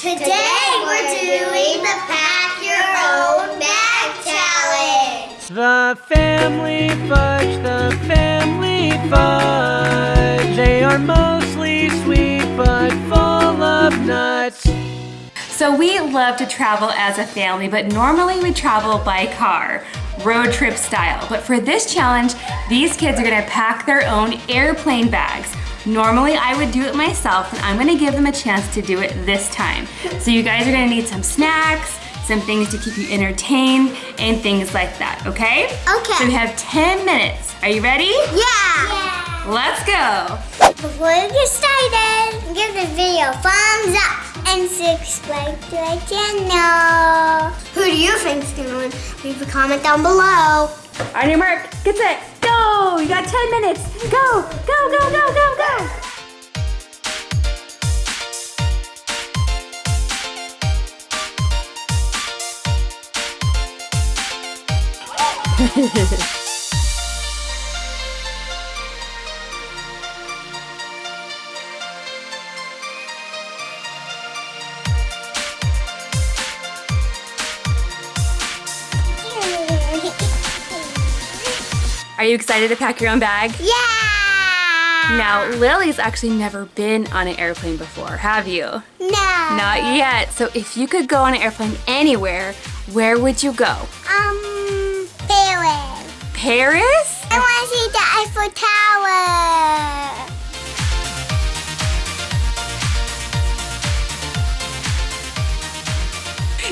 Today we're doing the Pack Your Own Bag Challenge. The family fudge, the family fudge. They are mostly sweet but full of nuts. So we love to travel as a family, but normally we travel by car, road trip style. But for this challenge, these kids are gonna pack their own airplane bags. Normally I would do it myself, and I'm gonna give them a chance to do it this time. So you guys are gonna need some snacks, some things to keep you entertained, and things like that, okay? Okay. So we have 10 minutes. Are you ready? Yeah. Let's go. Before we get started, give this video a thumbs up and subscribe to our channel. Who do you think's gonna win? Leave a comment down below. On your mark, get set, go! You got 10 minutes. Go, go, go, go, go, go! Are you excited to pack your own bag? yeah. Now, Lily's actually never been on an airplane before, have you? No. Not yet. So if you could go on an airplane anywhere, where would you go? Um, Paris. Paris? I want to see the Eiffel Tower.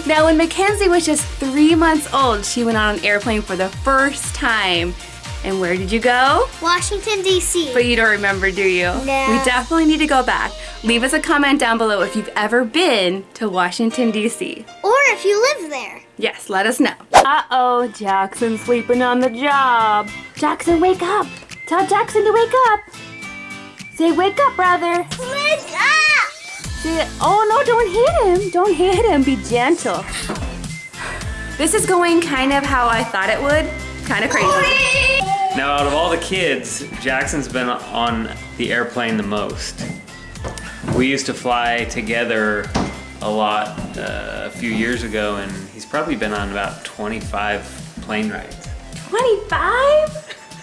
Now, when Mackenzie was just three months old, she went on an airplane for the first time. And where did you go? Washington, D.C. But you don't remember, do you? No. We definitely need to go back. Leave us a comment down below if you've ever been to Washington, D.C. or if you live there. Yes, let us know. Uh-oh, Jackson's sleeping on the job. Jackson, wake up. Tell Jackson to wake up. Say, wake up, brother. Wake up! Say, oh no, don't hit him. Don't hit him, be gentle. This is going kind of how I thought it would. Kind of crazy. Now, out of all the kids, Jackson's been on the airplane the most. We used to fly together a lot uh, a few years ago, and he's probably been on about 25 plane rides. 25?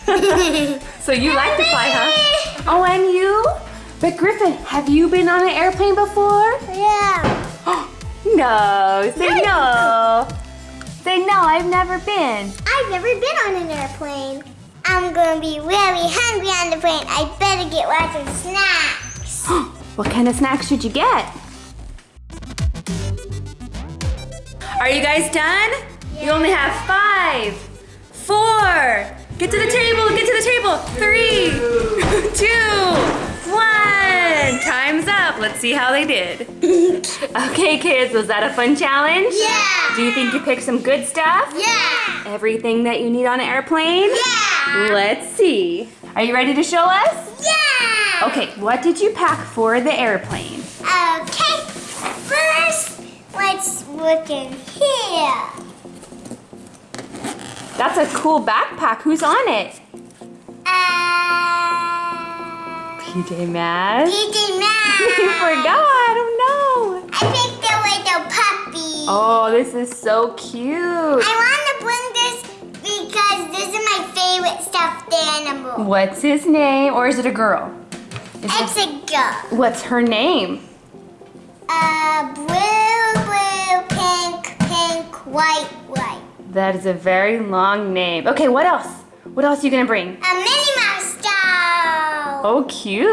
so you like to fly, huh? Oh, and you? But Griffin, have you been on an airplane before? Yeah. No, say no. Say no, I've never been. I've never been on an airplane. I'm gonna be really hungry on the plane. I better get lots of snacks. What kind of snacks should you get? Are you guys done? You only have five, four. Get to the table, get to the table. Three, two, one. Time's up. Let's see how they did. Okay, kids, was that a fun challenge? Yeah. Do you think you picked some good stuff? Yeah. Everything that you need on an airplane? Yeah. Let's see. Are you ready to show us? Yeah. Okay, what did you pack for the airplane? Okay. First, let's look in here. That's a cool backpack. Who's on it? Uh, PJ Masks. PJ Masks. forgot. I don't know. I picked the little puppy. Oh, this is so cute. I want to bring this because this is my favorite stuffed animal. What's his name? Or is it a girl? Is It's it, a girl. what's her name? Uh, blue, blue, pink, pink, white, white. That is a very long name. Okay, what else? What else are you gonna bring? A doll. Oh, cute.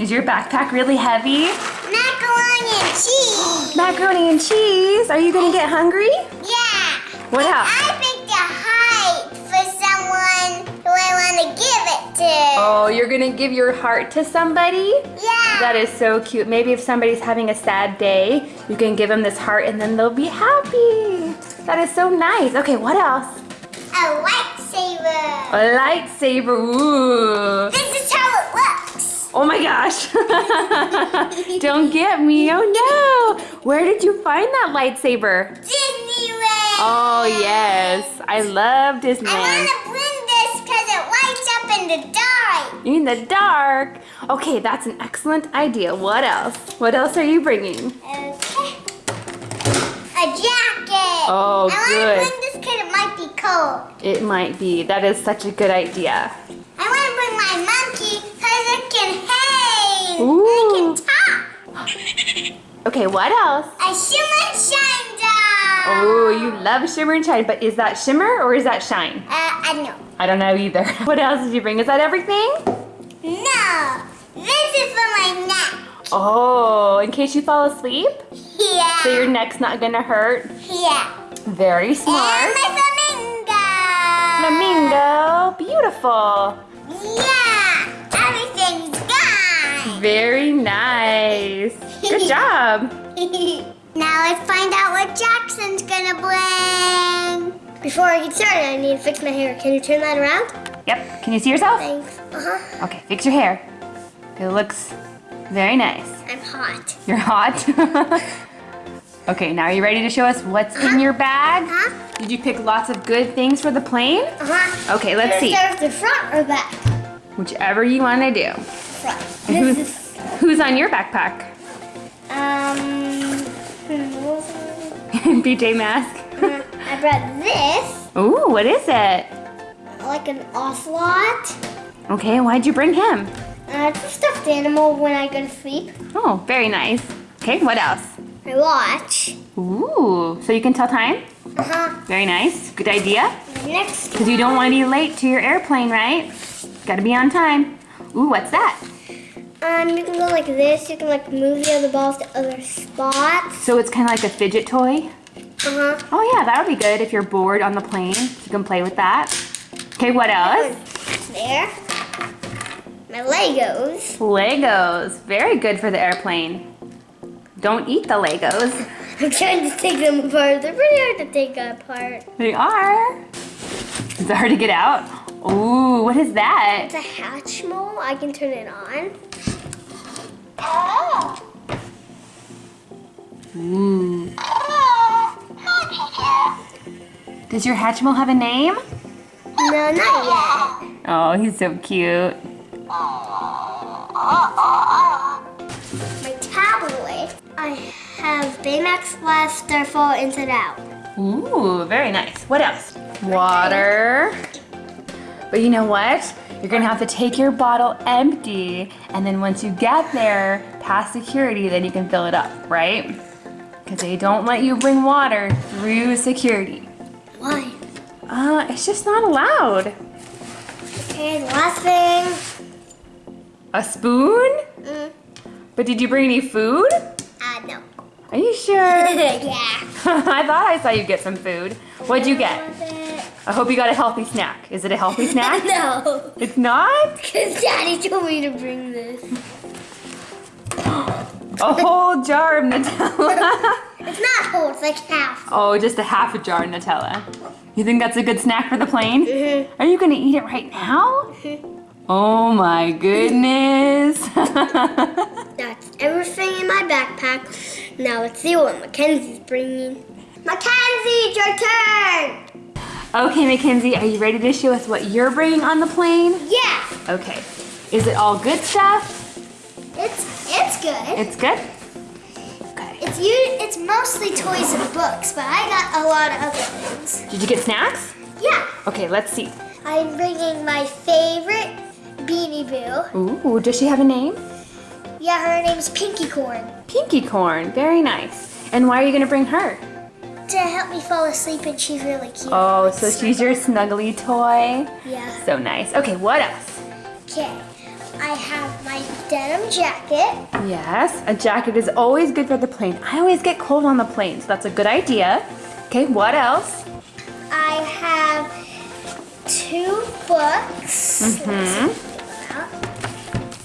Is your backpack really heavy? Macaroni and cheese. Macaroni and cheese. Are you gonna get hungry? yeah. What else? I picked a heart for someone who I want to give it to. Oh, you're gonna give your heart to somebody? Yeah. That is so cute. Maybe if somebody's having a sad day, you can give them this heart and then they'll be happy. That is so nice. Okay, what else? a lightsaber. A lightsaber. Ooh. This Oh my gosh. Don't get me. Oh no. Where did you find that lightsaber? Disneyland. Oh yes. I love Disneyland. I want to bring this because it lights up in the dark. In the dark. Okay, that's an excellent idea. What else? What else are you bringing? Okay. A jacket. Oh, I good. want to bring this kid. It might be cold. It might be. That is such a good idea. I want to bring my monkey because it can hang. Ooh. And it can talk. Okay, what else? A shimmer and shine doll. Oh, you love shimmer and shine, but is that shimmer or is that shine? Uh, I don't know. I don't know either. What else did you bring? Is that everything? No. This is for my neck. Oh, in case you fall asleep? Yeah. So your neck's not gonna hurt? Yeah. Very And smart. my flamingo. Flamingo, beautiful. Yeah. Very nice. Good job. now let's find out what Jackson's gonna bring. Before I get started, I need to fix my hair. Can you turn that around? Yep, can you see yourself? Thanks. Uh-huh. Okay, fix your hair. It looks very nice. I'm hot. You're hot. okay, now are you ready to show us what's in your bag? Huh? Did you pick lots of good things for the plane? Uh-huh. Okay, let's see. start with the front or back? Whichever you want to do. Front. This who's, is, who's on your backpack? um, what was it? BJ mask. I brought this, Ooh, what is it? like an ocelot. Okay, why'd you bring him? Uh, it's a stuffed animal when I go to sleep. Oh, very nice. Okay, what else? I watch. Ooh, so you can tell time? Uh-huh. Very nice. Good idea. Next Because you don't want to be late to your airplane, right? Gotta be on time. Ooh, what's that? Um, you can go like this. You can like move the other balls to other spots. So it's kind of like a fidget toy? Uh-huh. Oh yeah, that would be good if you're bored on the plane. You can play with that. Okay, what else? There. My Legos. Legos. Very good for the airplane. Don't eat the Legos. I'm trying to take them apart. They're pretty hard to take apart. They are. Is it hard to get out? Ooh, what is that? It's a Hatchimal. I can turn it on. Ooh. Does your Hatchimal have a name? No, not yet. Oh, he's so cute. My tablet. I have Baymax Blast Starfall Inside Out. Ooh, very nice. What else? Water. But you know what? You're gonna have to take your bottle empty, and then once you get there, past security, then you can fill it up, right? Because they don't let you bring water through security. Why? Uh, it's just not allowed. Okay, last thing. A spoon? Mm, But did you bring any food? uh, no. Are you sure? yeah. I thought I saw you get some food. What'd you get? I hope you got a healthy snack. Is it a healthy snack? no. It's not? Because Daddy told me to bring this. A whole jar of Nutella. It's not whole, it's like half. oh, just a half a jar of Nutella. You think that's a good snack for the plane? Mm-hmm. Are you gonna eat it right now? Oh my goodness. That's everything in my backpack. Now let's see what Mackenzie's bringing. Mackenzie, it's your turn! Okay, Mackenzie, are you ready to show us what you're bringing on the plane? Yeah, Okay. Is it all good stuff? it's it's good. It's good? Okay. It's you. It's mostly toys and books, but I got a lot of other things. Did you get snacks? Yeah, Okay, let's see. I'm bringing my favorite Beanie Boo. Ooh, does she have a name? Yeah, her name's Pinky Corn. Pinky Corn, very nice. And why are you gonna bring her? To help me fall asleep, and she's really cute. Oh, so she's your snuggly toy. Yeah. So nice. Okay, what else? Okay. I have my denim jacket. Yes, a jacket is always good for the plane. I always get cold on the plane, so that's a good idea. Okay, what else? I have two books. Mhm.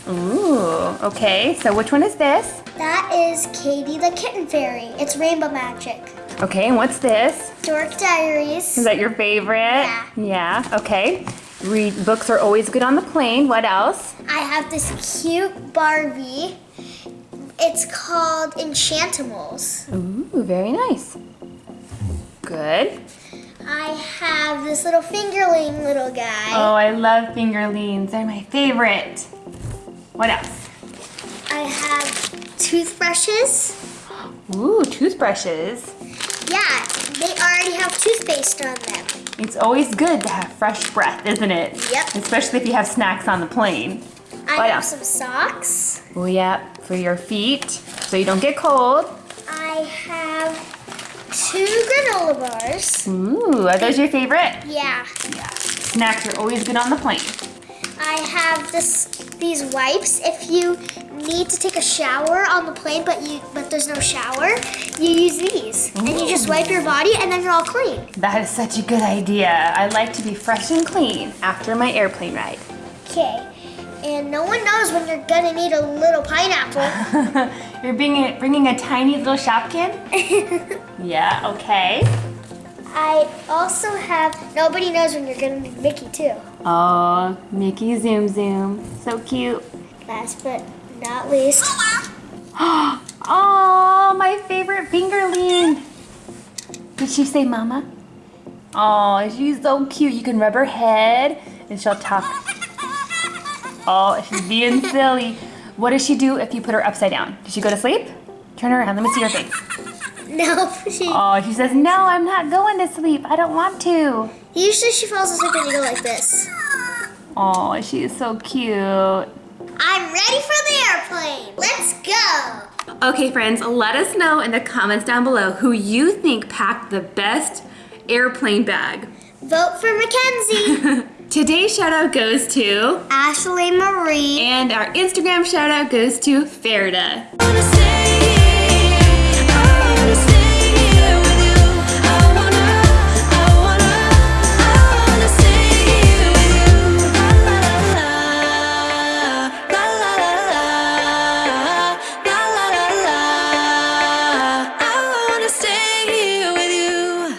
Ooh, okay. So which one is this? That is Katie the Kitten Fairy. It's Rainbow Magic. Okay, and what's this? Dork Diaries. Is that your favorite? Yeah. Yeah, okay. Read books are always good on the plane. What else? I have this cute Barbie. It's called Enchantimals. Ooh, very nice. Good. I have this little fingerling little guy. Oh, I love fingerlings. They're my favorite. What else? I have toothbrushes. Ooh, toothbrushes. They already have toothpaste on them. It's always good to have fresh breath, isn't it? Yep. Especially if you have snacks on the plane. I have some socks. Oh yeah, for your feet, so you don't get cold. I have two granola bars. Ooh, are those your favorite? Yeah. Yeah. Snacks are always good on the plane. I have this these wipes. If you need to take a shower on the plane, but you but there's no shower, you use these, and you just wipe your body, and then you're all clean. That is such a good idea. I like to be fresh and clean after my airplane ride. Okay. And no one knows when you're gonna need a little pineapple. You're bringing, bringing a tiny little shopkin? yeah, okay. I also have. Nobody knows when you're gonna need Mickey too. Oh, Mickey Zoom Zoom. So cute. Last but not least, Oh, my favorite fingerling. Did she say mama? Oh, she's so cute. You can rub her head and she'll talk. Oh, she's being silly. What does she do if you put her upside down? Does she go to sleep? Turn her around. Let me see her face. no, she. Oh, she says, no, I'm not going to sleep. I don't want to. Usually she falls asleep when you go like this. Oh, she is so cute. I'm ready for the airplane. Let's go. Okay, friends, let us know in the comments down below who you think packed the best airplane bag. Vote for Mackenzie. Today's shout out goes to, Ashley Marie. and our Instagram shout out goes to Ferda. Wanna say